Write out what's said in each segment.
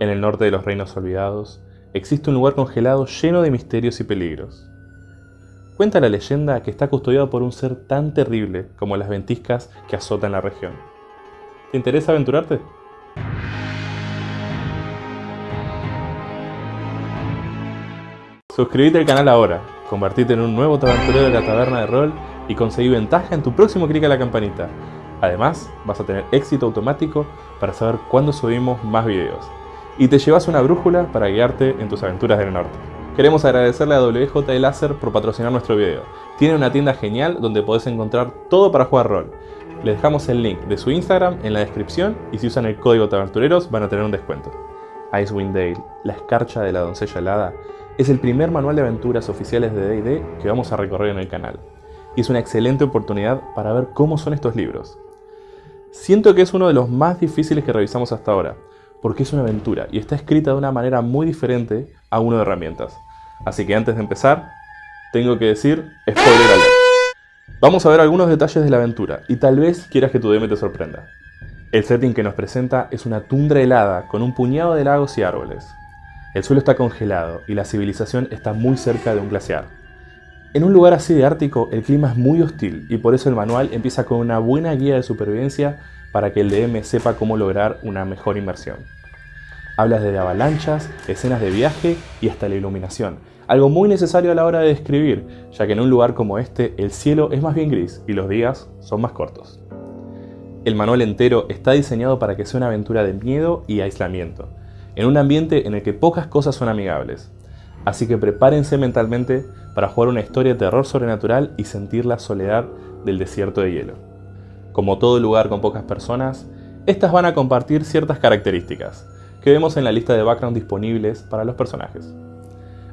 En el norte de los Reinos Olvidados, existe un lugar congelado lleno de misterios y peligros. Cuenta la leyenda que está custodiado por un ser tan terrible como las ventiscas que azotan la región. ¿Te interesa aventurarte? Suscríbete al canal ahora, convertite en un nuevo aventurero de la taberna de rol y conseguí ventaja en tu próximo clic a la campanita. Además, vas a tener éxito automático para saber cuándo subimos más videos. Y te llevas una brújula para guiarte en tus aventuras del norte. Queremos agradecerle a WJ Láser por patrocinar nuestro video. Tiene una tienda genial donde podés encontrar todo para jugar rol. Les dejamos el link de su Instagram en la descripción y si usan el código Tabertureros van a tener un descuento. Icewind Dale, la escarcha de la doncella helada, es el primer manual de aventuras oficiales de D&D que vamos a recorrer en el canal. Y es una excelente oportunidad para ver cómo son estos libros. Siento que es uno de los más difíciles que revisamos hasta ahora, porque es una aventura y está escrita de una manera muy diferente a uno de herramientas. Así que antes de empezar, tengo que decir spoiler alert. Vamos a ver algunos detalles de la aventura y tal vez quieras que tu DM te sorprenda. El setting que nos presenta es una tundra helada con un puñado de lagos y árboles. El suelo está congelado y la civilización está muy cerca de un glaciar. En un lugar así de ártico el clima es muy hostil y por eso el manual empieza con una buena guía de supervivencia para que el DM sepa cómo lograr una mejor inmersión. Hablas de avalanchas, escenas de viaje y hasta la iluminación, algo muy necesario a la hora de describir, ya que en un lugar como este el cielo es más bien gris y los días son más cortos. El manual entero está diseñado para que sea una aventura de miedo y aislamiento, en un ambiente en el que pocas cosas son amigables. Así que prepárense mentalmente para jugar una historia de terror sobrenatural y sentir la soledad del desierto de hielo. Como todo lugar con pocas personas, estas van a compartir ciertas características, que vemos en la lista de background disponibles para los personajes.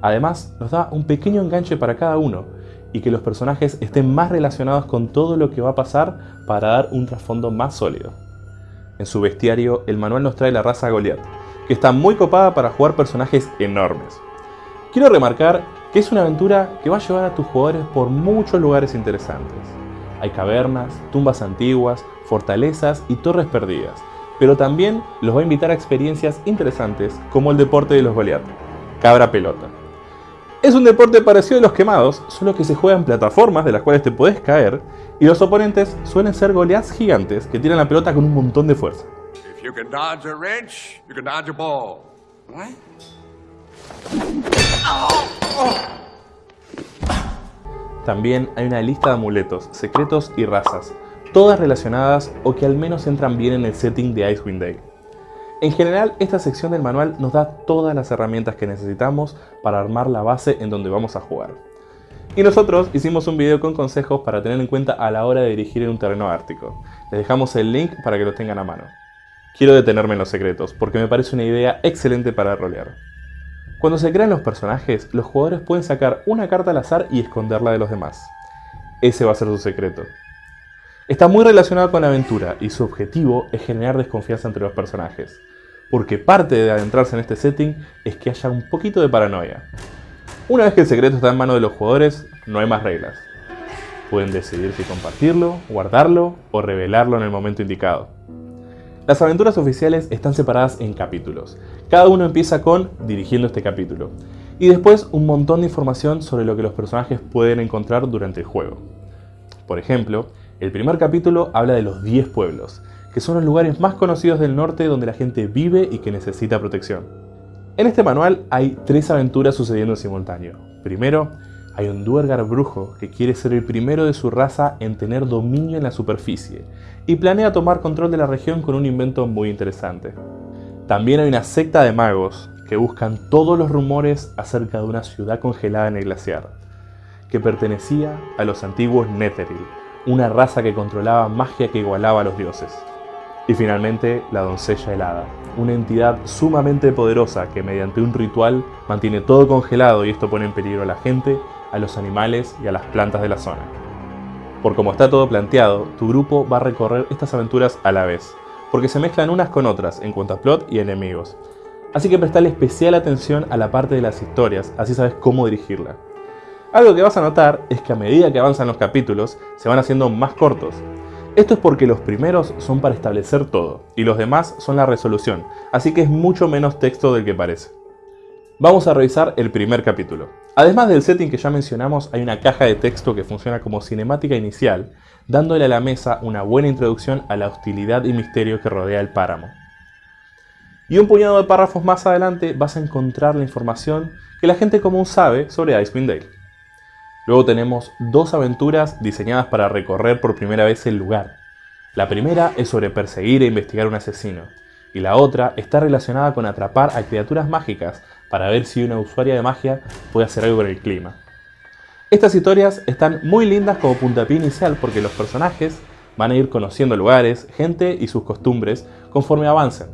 Además, nos da un pequeño enganche para cada uno y que los personajes estén más relacionados con todo lo que va a pasar para dar un trasfondo más sólido. En su bestiario, el manual nos trae la raza Goliath, que está muy copada para jugar personajes enormes. Quiero remarcar que es una aventura que va a llevar a tus jugadores por muchos lugares interesantes. Hay cavernas, tumbas antiguas, fortalezas y torres perdidas, pero también los va a invitar a experiencias interesantes como el deporte de los Goliath, cabra pelota. Es un deporte parecido a los quemados, solo que se juega en plataformas de las cuales te puedes caer y los oponentes suelen ser Goliaths gigantes que tiran la pelota con un montón de fuerza. También hay una lista de amuletos, secretos y razas, todas relacionadas o que al menos entran bien en el setting de Icewind Dale. En general, esta sección del manual nos da todas las herramientas que necesitamos para armar la base en donde vamos a jugar. Y nosotros hicimos un video con consejos para tener en cuenta a la hora de dirigir en un terreno ártico. Les dejamos el link para que lo tengan a mano. Quiero detenerme en los secretos, porque me parece una idea excelente para rolear. Cuando se crean los personajes, los jugadores pueden sacar una carta al azar y esconderla de los demás. Ese va a ser su secreto. Está muy relacionado con la aventura y su objetivo es generar desconfianza entre los personajes, porque parte de adentrarse en este setting es que haya un poquito de paranoia. Una vez que el secreto está en manos de los jugadores, no hay más reglas. Pueden decidir si compartirlo, guardarlo o revelarlo en el momento indicado. Las aventuras oficiales están separadas en capítulos. Cada uno empieza con dirigiendo este capítulo. Y después un montón de información sobre lo que los personajes pueden encontrar durante el juego. Por ejemplo, el primer capítulo habla de los 10 pueblos, que son los lugares más conocidos del norte donde la gente vive y que necesita protección. En este manual hay tres aventuras sucediendo en simultáneo. Primero, hay un Duergar brujo que quiere ser el primero de su raza en tener dominio en la superficie y planea tomar control de la región con un invento muy interesante. También hay una secta de magos que buscan todos los rumores acerca de una ciudad congelada en el glaciar, que pertenecía a los antiguos Netheril, una raza que controlaba magia que igualaba a los dioses. Y finalmente, la doncella helada, una entidad sumamente poderosa que mediante un ritual mantiene todo congelado y esto pone en peligro a la gente, a los animales y a las plantas de la zona. Por como está todo planteado, tu grupo va a recorrer estas aventuras a la vez, porque se mezclan unas con otras en cuanto a plot y enemigos. Así que prestale especial atención a la parte de las historias, así sabes cómo dirigirla. Algo que vas a notar es que a medida que avanzan los capítulos, se van haciendo más cortos. Esto es porque los primeros son para establecer todo, y los demás son la resolución, así que es mucho menos texto del que parece. Vamos a revisar el primer capítulo. Además del setting que ya mencionamos, hay una caja de texto que funciona como cinemática inicial, dándole a la mesa una buena introducción a la hostilidad y misterio que rodea el páramo. Y un puñado de párrafos más adelante vas a encontrar la información que la gente común sabe sobre Icewind Dale. Luego tenemos dos aventuras diseñadas para recorrer por primera vez el lugar. La primera es sobre perseguir e investigar un asesino, y la otra está relacionada con atrapar a criaturas mágicas para ver si una usuaria de magia puede hacer algo con el clima. Estas historias están muy lindas como puntapié inicial porque los personajes van a ir conociendo lugares, gente y sus costumbres conforme avancen,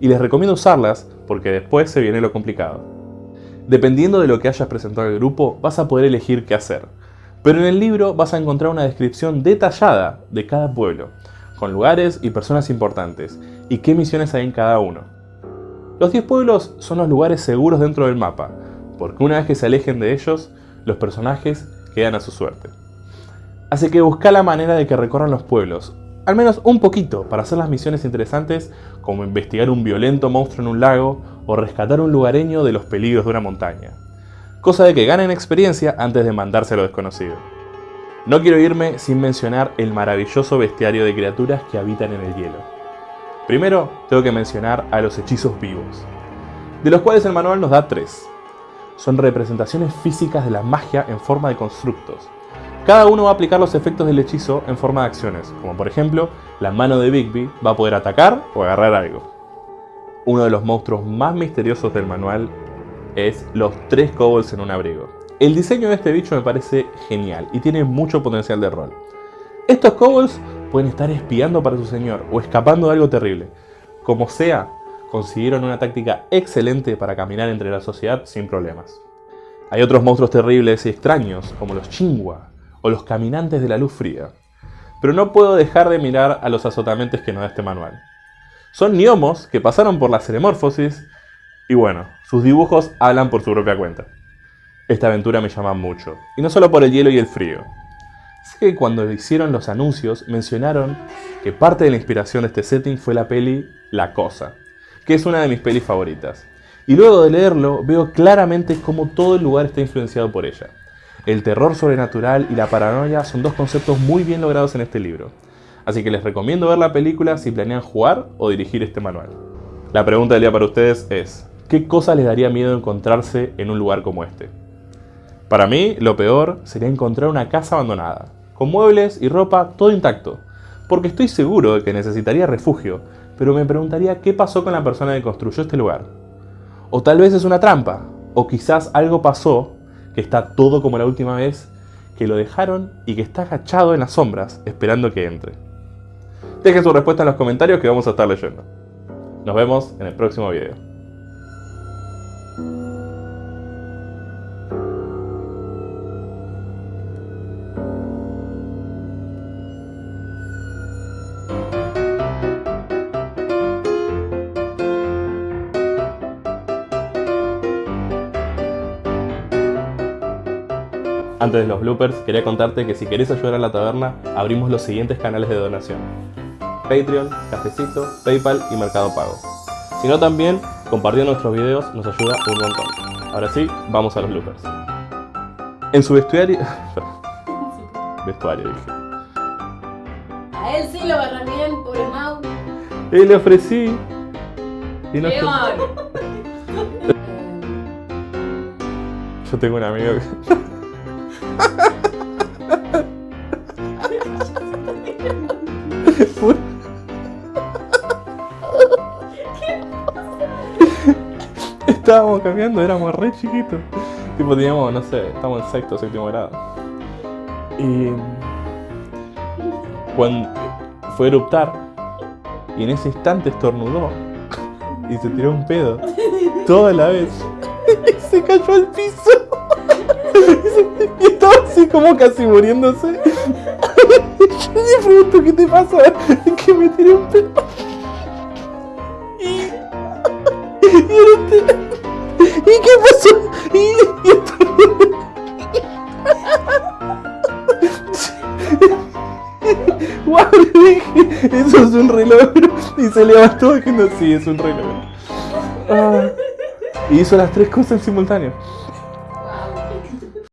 y les recomiendo usarlas porque después se viene lo complicado. Dependiendo de lo que hayas presentado al grupo, vas a poder elegir qué hacer. Pero en el libro vas a encontrar una descripción detallada de cada pueblo, con lugares y personas importantes, y qué misiones hay en cada uno. Los 10 pueblos son los lugares seguros dentro del mapa, porque una vez que se alejen de ellos, los personajes quedan a su suerte. Así que busca la manera de que recorran los pueblos, al menos un poquito, para hacer las misiones interesantes como investigar un violento monstruo en un lago o rescatar un lugareño de los peligros de una montaña. Cosa de que ganen experiencia antes de mandarse a lo desconocido. No quiero irme sin mencionar el maravilloso bestiario de criaturas que habitan en el hielo. Primero, tengo que mencionar a los hechizos vivos, de los cuales el manual nos da tres. Son representaciones físicas de la magia en forma de constructos. Cada uno va a aplicar los efectos del hechizo en forma de acciones, como por ejemplo, la mano de Bigby va a poder atacar o agarrar algo. Uno de los monstruos más misteriosos del manual es los tres kobolds en un abrigo. El diseño de este bicho me parece genial y tiene mucho potencial de rol. Estos kobolds pueden estar espiando para su señor o escapando de algo terrible. Como sea, consiguieron una táctica excelente para caminar entre la sociedad sin problemas. Hay otros monstruos terribles y extraños, como los chingua o los caminantes de la luz fría. Pero no puedo dejar de mirar a los azotamentos que nos da este manual. Son gnomos que pasaron por la ceremorfosis y bueno, sus dibujos hablan por su propia cuenta. Esta aventura me llama mucho, y no solo por el hielo y el frío. Sé que cuando hicieron los anuncios mencionaron que parte de la inspiración de este setting fue la peli La Cosa, que es una de mis pelis favoritas. Y luego de leerlo veo claramente cómo todo el lugar está influenciado por ella. El terror sobrenatural y la paranoia son dos conceptos muy bien logrados en este libro así que les recomiendo ver la película si planean jugar o dirigir este manual. La pregunta del día para ustedes es, ¿qué cosa les daría miedo encontrarse en un lugar como este? Para mí, lo peor sería encontrar una casa abandonada, con muebles y ropa todo intacto, porque estoy seguro de que necesitaría refugio, pero me preguntaría qué pasó con la persona que construyó este lugar. O tal vez es una trampa, o quizás algo pasó, que está todo como la última vez, que lo dejaron y que está agachado en las sombras esperando que entre. Dejen su respuesta en los comentarios que vamos a estar leyendo. Nos vemos en el próximo video. Antes de los bloopers, quería contarte que si querés ayudar a la taberna, abrimos los siguientes canales de donación. Patreon, Cafecito, Paypal y Mercado Pago. Si no también, compartir nuestros videos nos ayuda un montón. Ahora sí, vamos a los bloopers. En su vestuario... vestuario, dije. A él sí lo agarran bien, pobre Mau. Y le ofrecí... Y no. Yo tengo un amigo que... Estábamos cambiando, éramos re chiquitos. Tipo, teníamos, no sé, estamos en sexto séptimo grado. Y. Cuando fue a eruptar, y en ese instante estornudó. Y se tiró un pedo. Toda la vez. Y se cayó al piso. Y estaba así como casi muriéndose. Le pregunto, ¿qué te pasa? Que me tiré un pedo. Y. Y ¿Y qué pasó? Y, y estornudó. ¡Guau! se levantó diciendo, sí, es un reloj. Ah. Y hizo las tres cosas en simultáneo.